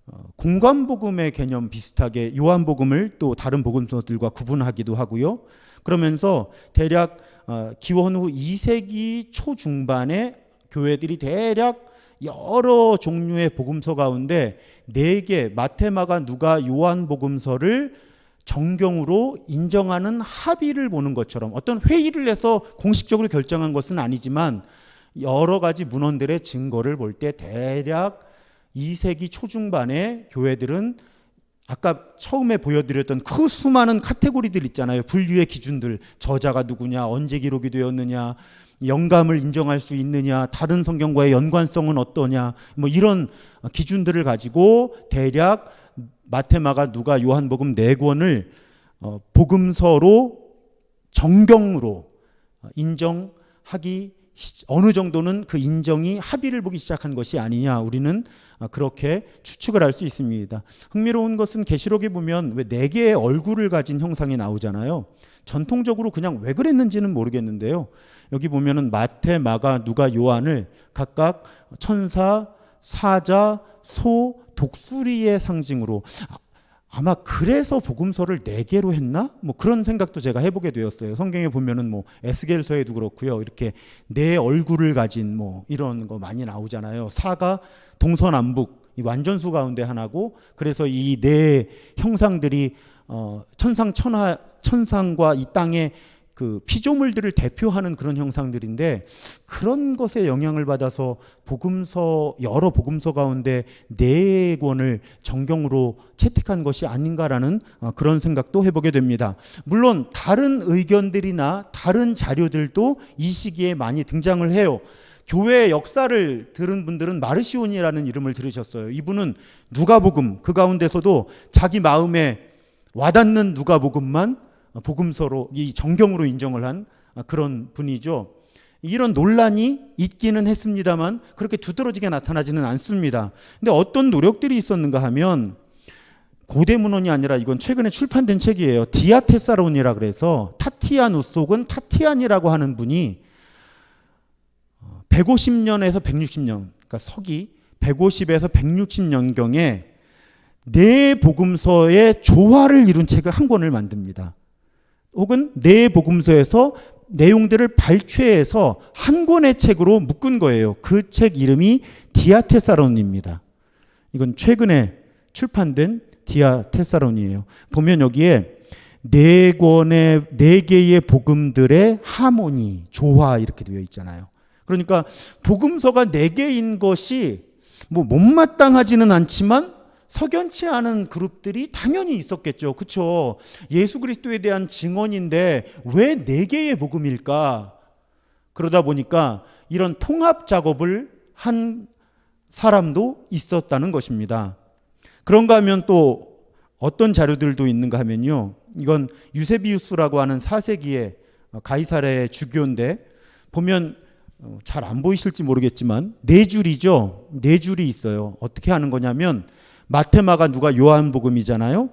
어, 공관복음의 개념 비슷하게 요한복음을 또 다른 복음서들과 구분하기도 하고요. 그러면서 대략 어, 기원 후 2세기 초중반에 교회들이 대략 여러 종류의 복음서 가운데 네 개 마테마가 누가 요한 복음서를 정경으로 인정하는 합의를 보는 것처럼 어떤 회의를 해서 공식적으로 결정한 것은 아니지만 여러 가지 문헌들의 증거를 볼 때 대략 2세기 초중반에 교회들은 아까 처음에 보여드렸던 그 수많은 카테고리들 있잖아요. 분류의 기준들. 저자가 누구냐, 언제 기록이 되었느냐, 영감을 인정할 수 있느냐, 다른 성경과의 연관성은 어떠냐, 뭐 이런 기준들을 가지고 대략 마테마가 누가 요한복음 네 권을 어, 복음서로 정경으로 인정하기 어느 정도는 그 인정이 합의를 보기 시작한 것이 아니냐 우리는 그렇게 추측을 할 수 있습니다. 흥미로운 것은 계시록에 보면 왜 네 개의 얼굴을 가진 형상이 나오잖아요. 전통적으로 그냥 왜 그랬는지는 모르겠는데요. 여기 보면은 마태, 마가, 누가, 요한을 각각 천사, 사자, 소, 독수리의 상징으로 아, 아마 그래서 복음서를 네 개로 했나? 뭐 그런 생각도 제가 해보게 되었어요. 성경에 보면은 뭐 에스겔서에도 그렇고요. 이렇게 네 얼굴을 가진 뭐 이런 거 많이 나오잖아요. 사가 동서남북 이 완전수 가운데 하나고 그래서 이 네 형상들이 어 천상 천하 천상과 이 땅의 그 피조물들을 대표하는 그런 형상들인데 그런 것에 영향을 받아서 복음서 여러 복음서 가운데 네 권을 정경으로 채택한 것이 아닌가라는 어, 그런 생각도 해보게 됩니다. 물론 다른 의견들이나 다른 자료들도 이 시기에 많이 등장을 해요. 교회 역사를 들은 분들은 마르시온이라는 이름을 들으셨어요. 이분은 누가복음 그 가운데서도 자기 마음에 와닿는 누가복음만 복음서로 이 정경으로 인정을 한 그런 분이죠. 이런 논란이 있기는 했습니다만 그렇게 두드러지게 나타나지는 않습니다. 근데 어떤 노력들이 있었는가 하면 고대 문헌이 아니라 이건 최근에 출판된 책이에요. 디아테사론이라 그래서 타티아누스 혹은 타티안이라고 하는 분이 150년에서 160년, 그러니까 서기 150에서 160년경에 네 복음서의 조화를 이룬 책을 한 권을 만듭니다. 혹은 네 복음서에서 내용들을 발췌해서 한 권의 책으로 묶은 거예요. 그 책 이름이 디아테사론입니다. 이건 최근에 출판된 디아테사론이에요. 보면 여기에 네 권의 네 개의 복음들의 하모니, 조화 이렇게 되어 있잖아요. 그러니까 복음서가 네 개인 것이 뭐 못마땅하지는 않지만 석연치 않은 그룹들이 당연히 있었겠죠. 그렇죠? 예수 그리스도에 대한 증언인데 왜 네 개의 복음일까? 그러다 보니까 이런 통합 작업을 한 사람도 있었다는 것입니다. 그런가 하면 또 어떤 자료들도 있는가 하면요. 이건 유세비우스라고 하는 4세기의 가이사레의 주교인데 보면 어, 잘안 보이실지 모르겠지만 네 줄이죠. 네 줄이 있어요. 어떻게 하는 거냐면 마테마가 누가 요한복음이잖아요.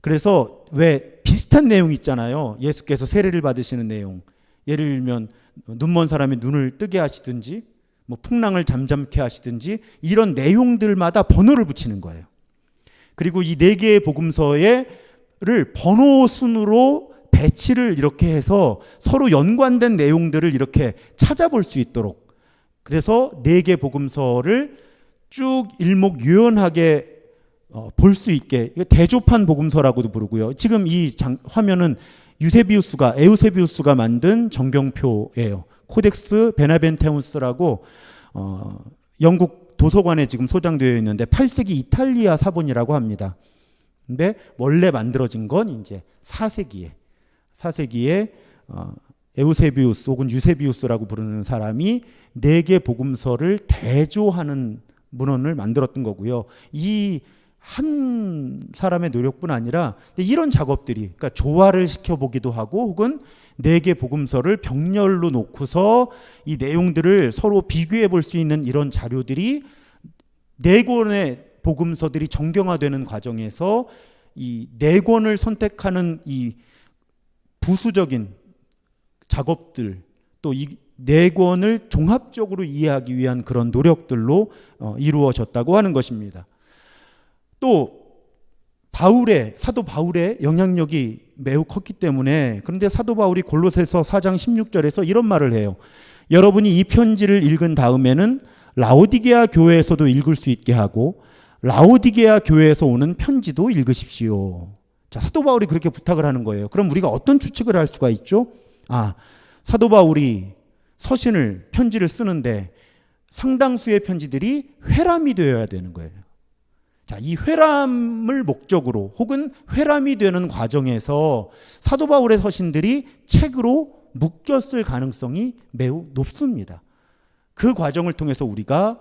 그래서 왜 비슷한 내용 있잖아요. 예수께서 세례를 받으시는 내용. 예를 들면 눈먼 사람이 눈을 뜨게 하시든지 뭐 풍랑을 잠잠케 하시든지 이런 내용들마다 번호를 붙이는 거예요. 그리고 이 네 개의 복음서에를 번호 순으로 배치를 이렇게 해서 서로 연관된 내용들을 이렇게 찾아볼 수 있도록 그래서 네 개 복음서를 쭉 일목요연하게 어, 볼 수 있게 대조판 복음서라고도 부르고요. 지금 이 장, 화면은 유세비우스가 에우세비우스가 만든 정경표예요. Codex Beneventanus라고 어, 영국 도서관에 지금 소장되어 있는데 8세기 이탈리아 사본이라고 합니다. 근데 원래 만들어진 건 이제 4세기에 4세기에 어, 에우세비우스 혹은 유세비우스라고 부르는 사람이 네 개 복음서를 대조하는 문헌을 만들었던 거고요. 이 한 사람의 노력뿐 아니라 이런 작업들이 그러니까 조화를 시켜보기도 하고 혹은 네 개 복음서를 병렬로 놓고서 이 내용들을 서로 비교해 볼 수 있는 이런 자료들이 네 권의 복음서들이 정경화되는 과정에서 이 네 권을 선택하는 이 부수적인 작업들 또 이 네 권을 종합적으로 이해하기 위한 그런 노력들로 어, 이루어졌다고 하는 것입니다. 또 바울의 사도 바울의 영향력이 매우 컸기 때문에 그런데 사도 바울이 골로새서 4장 16절에서 이런 말을 해요. 여러분이 이 편지를 읽은 다음에는 라오디게아 교회에서도 읽을 수 있게 하고 라오디게아 교회에서 오는 편지도 읽으십시오. 자, 사도 바울이 그렇게 부탁을 하는 거예요. 그럼 우리가 어떤 추측을 할 수가 있죠? 아, 사도 바울이 서신을 편지를 쓰는데 상당수의 편지들이 회람이 되어야 되는 거예요. 자, 이 회람을 목적으로 혹은 회람이 되는 과정에서 사도 바울의 서신들이 책으로 묶였을 가능성이 매우 높습니다. 그 과정을 통해서 우리가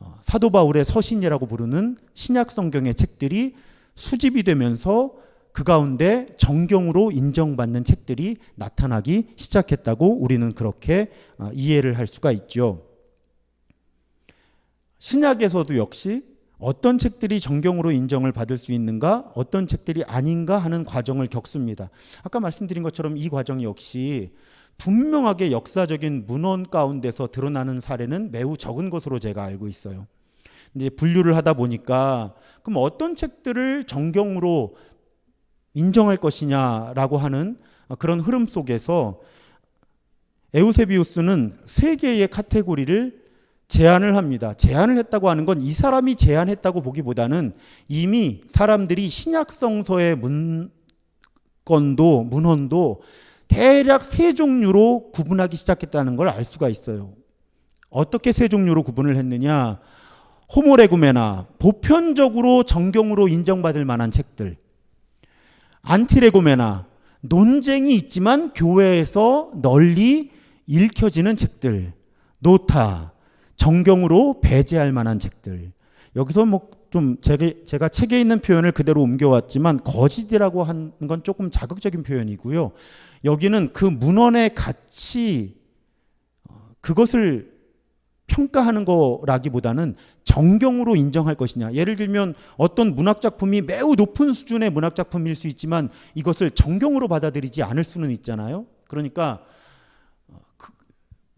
어, 사도 바울의 서신이라고 부르는 신약 성경의 책들이 수집이 되면서 그 가운데 정경으로 인정받는 책들이 나타나기 시작했다고 우리는 그렇게 어, 이해를 할 수가 있죠. 신약에서도 역시 어떤 책들이 정경으로 인정을 받을 수 있는가, 어떤 책들이 아닌가 하는 과정을 겪습니다. 아까 말씀드린 것처럼 이 과정 역시 분명하게 역사적인 문헌 가운데서 드러나는 사례는 매우 적은 것으로 제가 알고 있어요. 이제 분류를 하다 보니까 그럼 어떤 책들을 정경으로 인정할 것이냐라고 하는 그런 흐름 속에서 에우세비우스는 세 개의 카테고리를 제안을 합니다. 제안을 했다고 하는 건 이 사람이 제안했다고 보기보다는 이미 사람들이 신약성서의 문건도 문헌도 대략 세 종류로 구분하기 시작했다는 걸 알 수가 있어요. 어떻게 세 종류로 구분을 했느냐? 호모레구메나 보편적으로 정경으로 인정받을 만한 책들. 안티레구메나 논쟁이 있지만 교회에서 널리 읽혀지는 책들. 노타 정경으로 배제할 만한 책들. 여기서 뭐 좀 제가, 책에 있는 표현을 그대로 옮겨왔지만 거짓이라고 하는 건 조금 자극적인 표현이고요. 여기는 그 문헌의 가치 어, 그것을 평가하는 거라기보다는 정경으로 인정할 것이냐. 예를 들면 어떤 문학 작품이 매우 높은 수준의 문학 작품일 수 있지만 이것을 정경으로 받아들이지 않을 수는 있잖아요. 그러니까 어, 그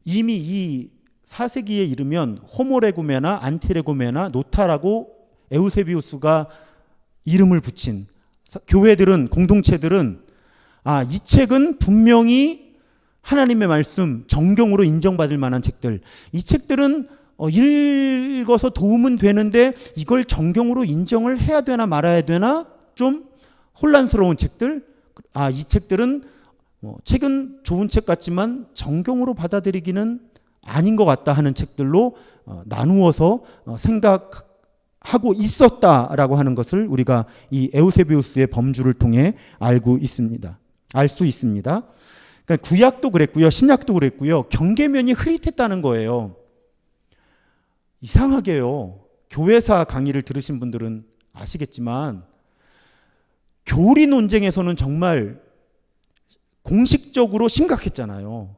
이미 이 4세기에 이르면 호모레구메나 안티레구메나 노타라고 에우세비우스가 이름을 붙인 교회들은 공동체들은 아, 이 책은 분명히 하나님의 말씀 정경으로 인정받을 만한 책들. 이 책들은 어, 읽어서 도움은 되는데 이걸 정경으로 인정을 해야 되나 말아야 되나 좀 혼란스러운 책들. 아, 이 책들은 어, 책은 좋은 책 같지만 정경으로 받아들이기는 아닌 것 같다 하는 책들로 어, 나누어서 어, 생각하고 있었다라고 하는 것을 우리가 이 에우세비우스의 범주를 통해 알고 있습니다. 알 수 있습니다. 그러니까 구약도 그랬고요, 신약도 그랬고요. 경계면이 흐릿했다는 거예요. 이상하게요. 교회사 강의를 들으신 분들은 아시겠지만 교리 논쟁에서는 정말 공식적으로 심각했잖아요.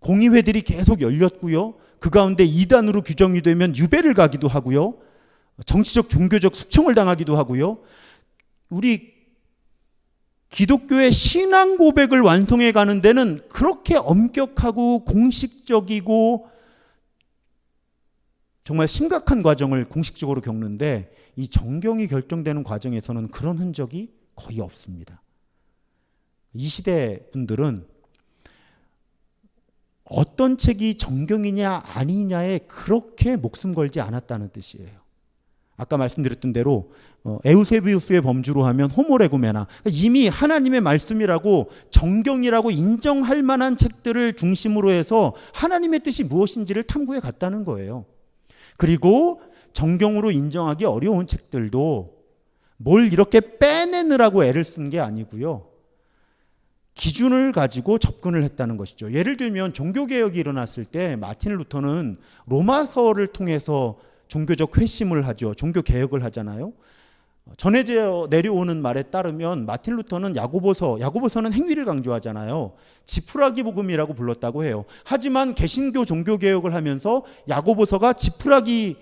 공의회들이 계속 열렸고요. 그 가운데 이단으로 규정이 되면 유배를 가기도 하고요. 정치적 종교적 숙청을 당하기도 하고요. 우리 기독교의 신앙 고백을 완성해 가는 데는 그렇게 엄격하고 공식적이고 정말 심각한 과정을 공식적으로 겪는데 이 정경이 결정되는 과정에서는 그런 흔적이 거의 없습니다. 이 시대 분들은 어떤 책이 정경이냐 아니냐에 그렇게 목숨 걸지 않았다는 뜻이에요. 아까 말씀드렸던 대로 어, 에우세비우스의 범주로 하면 호모레구메나 이미 하나님의 말씀이라고 정경이라고 인정할 만한 책들을 중심으로 해서 하나님의 뜻이 무엇인지를 탐구해 갔다는 거예요. 그리고 정경으로 인정하기 어려운 책들도 뭘 이렇게 빼내느라고 애를 쓴 게 아니고요. 기준을 가지고 접근을 했다는 것이죠. 예를 들면 종교개혁이 일어났을 때 마틴 루터는 로마서를 통해서 종교적 회심을 하죠. 종교개혁을 하잖아요. 전해져 내려오는 말에 따르면 마틴 루터는 야고보서, 야고보서는 행위를 강조하잖아요. 지푸라기 복음이라고 불렀다고 해요. 하지만 개신교 종교 개혁을 하면서 야고보서가 지푸라기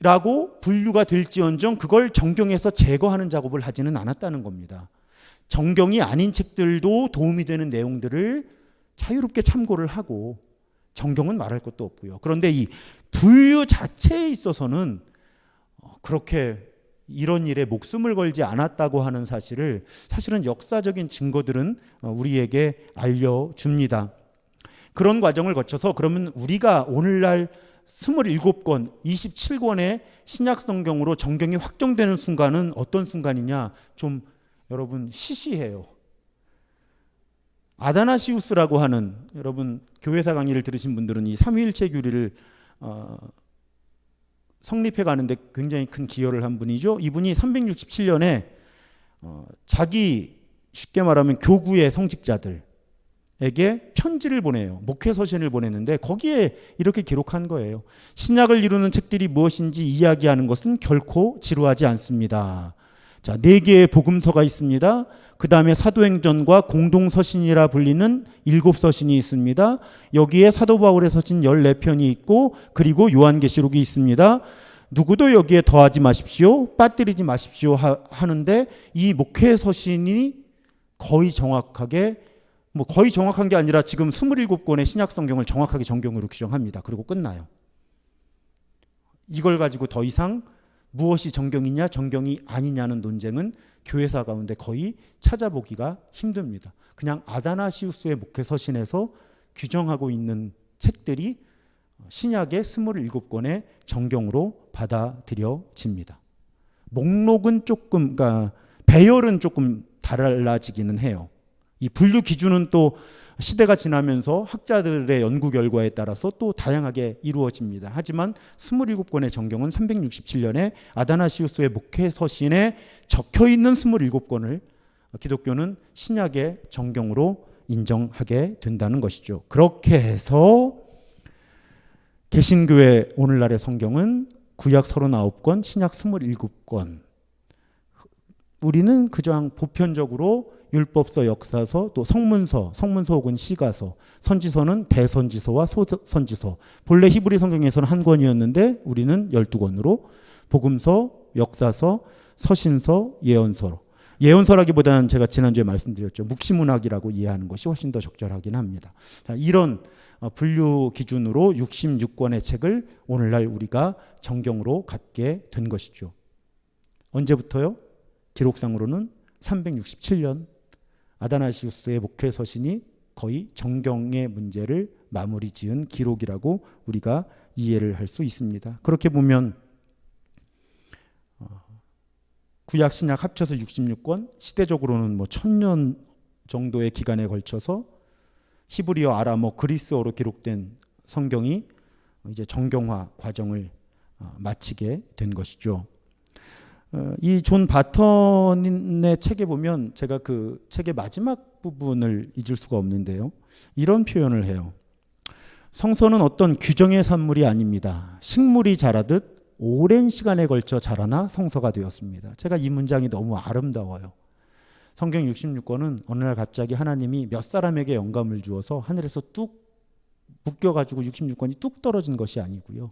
라고 분류가 될지언정 그걸 정경에서 제거하는 작업을 하지는 않았다는 겁니다. 정경이 아닌 책들도 도움이 되는 내용들을 자유롭게 참고를 하고 정경은 말할 것도 없고요. 그런데 이 분류 자체에 있어서는 어, 그렇게 이런 일에 목숨을 걸지 않았다고 하는 사실을 사실은 역사적인 증거들은 어, 우리에게 알려줍니다. 그런 과정을 거쳐서 그러면 우리가 오늘날 27권, 27권의 신약 성경으로 정경이 확정되는 순간은 어떤 순간이냐? 좀 여러분 시시해요. 아다나시우스라고 하는 여러분 교회사 강의를 들으신 분들은 이 삼위일체 교리를 어, 성립해 가는데 굉장히 큰 기여를 한 분이죠. 이분이 367년에 어, 자기 쉽게 말하면 교구의 성직자들에게 편지를 보내요. 목회 서신을 보냈는데 거기에 이렇게 기록한 거예요. 신약을 이루는 책들이 무엇인지 이야기하는 것은 결코 지루하지 않습니다. 자, 네 개의 복음서가 있습니다. 그 다음에 사도행전과 공동서신이라 불리는 일곱 서신이 있습니다. 여기에 사도 바울의 서신 14편이 있고 그리고 요한계시록이 있습니다. 누구도 여기에 더하지 마십시오. 빠뜨리지 마십시오. 하, 하는데 이 목회 서신이 거의 정확하게 뭐 거의 정확한 게 아니라 지금 27권의 신약 성경을 정확하게 정경으로 규정합니다. 그리고 끝나요. 이걸 가지고 더 이상 무엇이 정경이냐 정경이 아니냐는 논쟁은 교회사 가운데 거의 찾아보기가 힘듭니다. 그냥 아다나시우스의 목회 서신에서 규정하고 있는 책들이 신약의 27권의 정경으로 받아들여집니다. 목록은 조금 그러니까 배열은 조금 달라지기는 해요. 이 분류 기준은 또 시대가 지나면서 학자들의 연구 결과에 따라서 또 다양하게 이루어집니다. 하지만 27권의 정경은 367년에 아다나시우스의 목회 서신에 적혀 있는 27권을 기독교는 신약의 정경으로 인정하게 된다는 것이죠. 그렇게 해서 개신교의 오늘날의 성경은 구약 39권, 신약 27권. 우리는 그저 보편적으로 율법서, 역사서, 또 성문서, 성문서 혹은 시가서, 선지서는 대선지서와 소선지서. 본래 히브리 성경에서는 한 권이었는데 우리는 12권으로 복음서, 역사서, 서신서, 예언서. 예언서라기보다는 제가 지난주에 말씀드렸죠. 묵시문학이라고 이해하는 것이 훨씬 더 적절하긴 합니다. 자, 이런 어, 분류 기준으로 66권의 책을 오늘날 우리가 정경으로 갖게 된 것이죠. 언제부터요? 기록상으로는 367년 아다나시우스의 목회 서신이 거의 정경의 문제를 마무리 지은 기록이라고 우리가 이해를 할 수 있습니다. 그렇게 보면 어, 구약 신약 합쳐서 66권, 시대적으로는 뭐 천년 정도의 기간에 걸쳐서 히브리어, 아람어, 그리스어로 기록된 성경이 이제 정경화 과정을 어, 마치게 된 것이죠. 어, 이존 바턴의 책에 보면 제가 그 책의 마지막 부분을 잊을 수가 없는데요. 이런 표현을 해요. 성서는 어떤 규정의 산물이 아닙니다. 식물이 자라듯 오랜 시간에 걸쳐 자라나 성서가 되었습니다. 제가 이 문장이 너무 아름다워요. 성경 66권은 어느 날 갑자기 하나님이 몇 사람에게 영감을 주어서 하늘에서 뚝 묶여가지고 66권이 뚝 떨어진 것이 아니고요.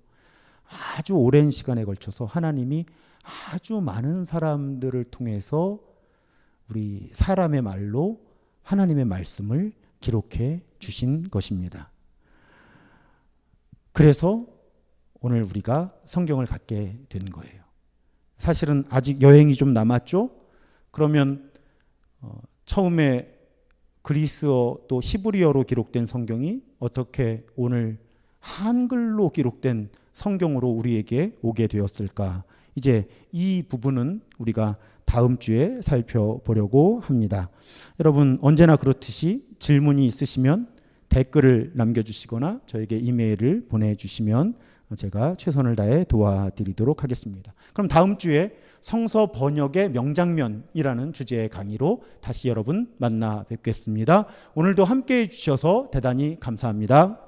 아주 오랜 시간에 걸쳐서 하나님이 아주 많은 사람들을 통해서 우리 사람의 말로 하나님의 말씀을 기록해 주신 것입니다. 그래서 오늘 우리가 성경을 갖게 된 거예요. 사실은 아직 여행이 좀 남았죠? 그러면 어, 처음에 그리스어 또 히브리어로 기록된 성경이 어떻게 오늘 한글로 기록된 성경으로 우리에게 오게 되었을까? 이제 이 부분은 우리가 다음 주에 살펴보려고 합니다. 여러분 언제나 그렇듯이 질문이 있으시면 댓글을 남겨주시거나 저에게 이메일을 보내주시면 제가 최선을 다해 도와드리도록 하겠습니다. 그럼 다음 주에 성서 번역의 명장면이라는 주제의 강의로 다시 여러분 만나 뵙겠습니다. 오늘도 함께 해주셔서 대단히 감사합니다.